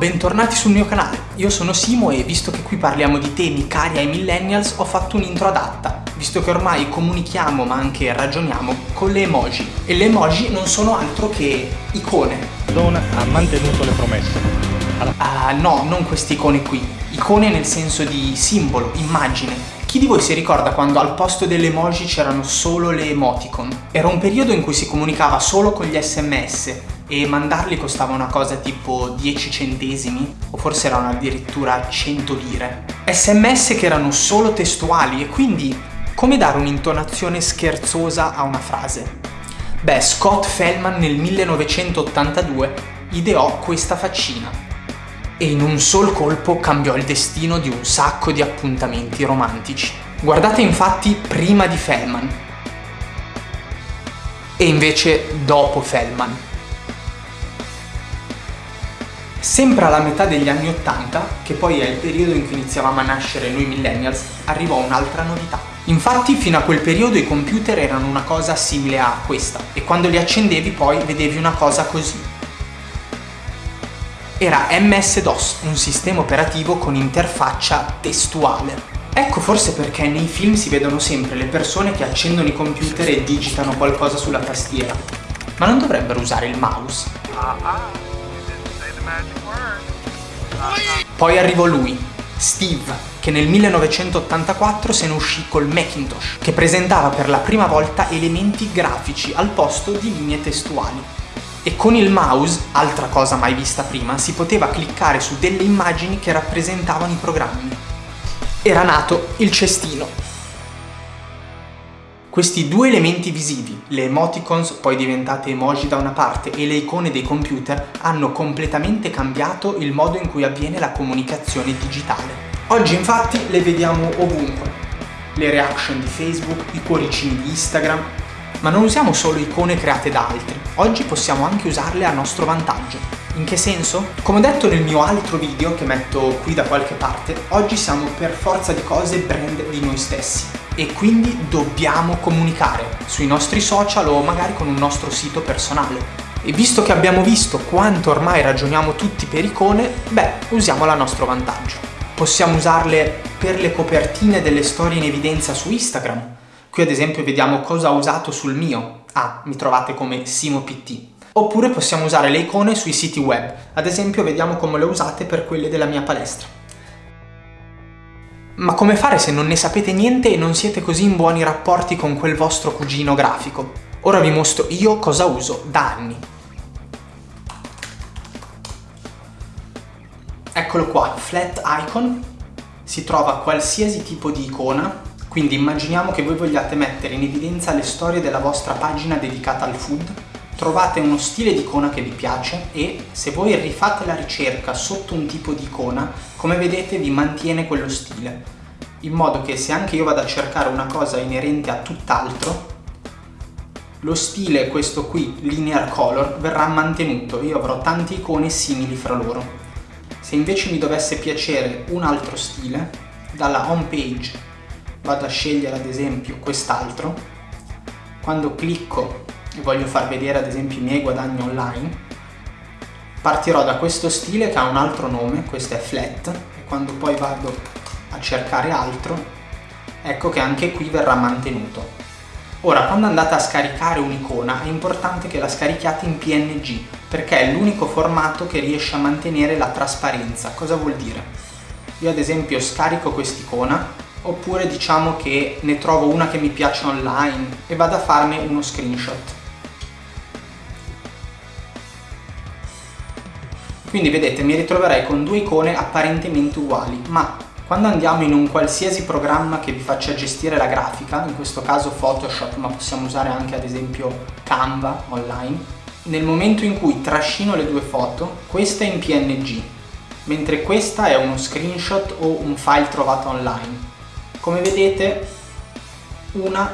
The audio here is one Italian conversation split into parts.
bentornati sul mio canale. Io sono Simo e visto che qui parliamo di temi cari ai millennials ho fatto un'intro adatta, visto che ormai comunichiamo ma anche ragioniamo con le emoji. E le emoji non sono altro che icone. Don ha mantenuto le promesse. Alla... Ah, no, non queste icone qui. Icone nel senso di simbolo, immagine. Chi di voi si ricorda quando al posto delle emoji c'erano solo le emoticon? Era un periodo in cui si comunicava solo con gli sms e mandarli costava una cosa tipo 10 centesimi o forse erano addirittura 100 lire. Sms che erano solo testuali e quindi come dare un'intonazione scherzosa a una frase? Beh, Scott Feldman nel 1982 ideò questa faccina e in un sol colpo cambiò il destino di un sacco di appuntamenti romantici. Guardate infatti prima di Feldman e invece dopo Feldman. Sempre alla metà degli anni Ottanta, che poi è il periodo in cui iniziavamo a nascere noi millennials, arrivò un'altra novità. Infatti fino a quel periodo i computer erano una cosa simile a questa e quando li accendevi poi vedevi una cosa così era MS-DOS, un sistema operativo con interfaccia testuale. Ecco forse perché nei film si vedono sempre le persone che accendono i computer e digitano qualcosa sulla tastiera. Ma non dovrebbero usare il mouse? Poi arrivò lui, Steve, che nel 1984 se ne uscì col Macintosh, che presentava per la prima volta elementi grafici al posto di linee testuali e con il mouse, altra cosa mai vista prima, si poteva cliccare su delle immagini che rappresentavano i programmi. Era nato il cestino. Questi due elementi visivi, le emoticons poi diventate emoji da una parte e le icone dei computer, hanno completamente cambiato il modo in cui avviene la comunicazione digitale. Oggi infatti le vediamo ovunque. Le reaction di Facebook, i cuoricini di Instagram, ma non usiamo solo icone create da altri, oggi possiamo anche usarle a nostro vantaggio. In che senso? Come detto nel mio altro video che metto qui da qualche parte, oggi siamo per forza di cose brand di noi stessi e quindi dobbiamo comunicare sui nostri social o magari con un nostro sito personale. E visto che abbiamo visto quanto ormai ragioniamo tutti per icone, beh, usiamole a nostro vantaggio. Possiamo usarle per le copertine delle storie in evidenza su Instagram, Qui ad esempio vediamo cosa ho usato sul mio. Ah, mi trovate come SimoPT. Oppure possiamo usare le icone sui siti web. Ad esempio vediamo come le usate per quelle della mia palestra. Ma come fare se non ne sapete niente e non siete così in buoni rapporti con quel vostro cugino grafico? Ora vi mostro io cosa uso da anni. Eccolo qua, Flat Icon. Si trova qualsiasi tipo di icona quindi immaginiamo che voi vogliate mettere in evidenza le storie della vostra pagina dedicata al food, trovate uno stile di icona che vi piace e se voi rifate la ricerca sotto un tipo di icona, come vedete vi mantiene quello stile, in modo che se anche io vado a cercare una cosa inerente a tutt'altro, lo stile, questo qui, linear color, verrà mantenuto, io avrò tante icone simili fra loro. Se invece mi dovesse piacere un altro stile, dalla home page vado a scegliere ad esempio quest'altro, quando clicco e voglio far vedere ad esempio i miei guadagni online, partirò da questo stile che ha un altro nome, questo è flat, e quando poi vado a cercare altro, ecco che anche qui verrà mantenuto. Ora, quando andate a scaricare un'icona è importante che la scarichiate in PNG, perché è l'unico formato che riesce a mantenere la trasparenza. Cosa vuol dire? Io ad esempio scarico quest'icona, oppure diciamo che ne trovo una che mi piace online e vado a farne uno screenshot. Quindi vedete mi ritroverei con due icone apparentemente uguali, ma quando andiamo in un qualsiasi programma che vi faccia gestire la grafica, in questo caso Photoshop, ma possiamo usare anche ad esempio Canva online, nel momento in cui trascino le due foto, questa è in PNG, mentre questa è uno screenshot o un file trovato online. Come vedete una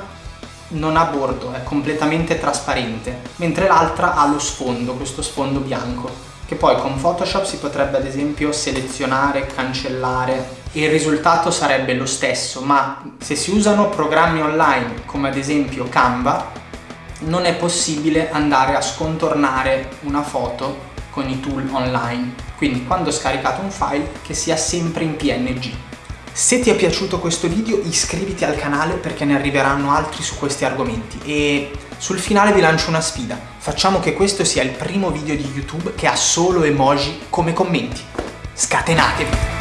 non ha bordo, è completamente trasparente, mentre l'altra ha lo sfondo, questo sfondo bianco, che poi con Photoshop si potrebbe ad esempio selezionare, cancellare e il risultato sarebbe lo stesso, ma se si usano programmi online come ad esempio Canva, non è possibile andare a scontornare una foto con i tool online quindi quando scaricate un file che sia sempre in PNG. Se ti è piaciuto questo video iscriviti al canale perché ne arriveranno altri su questi argomenti e sul finale vi lancio una sfida. Facciamo che questo sia il primo video di YouTube che ha solo emoji come commenti. Scatenatevi!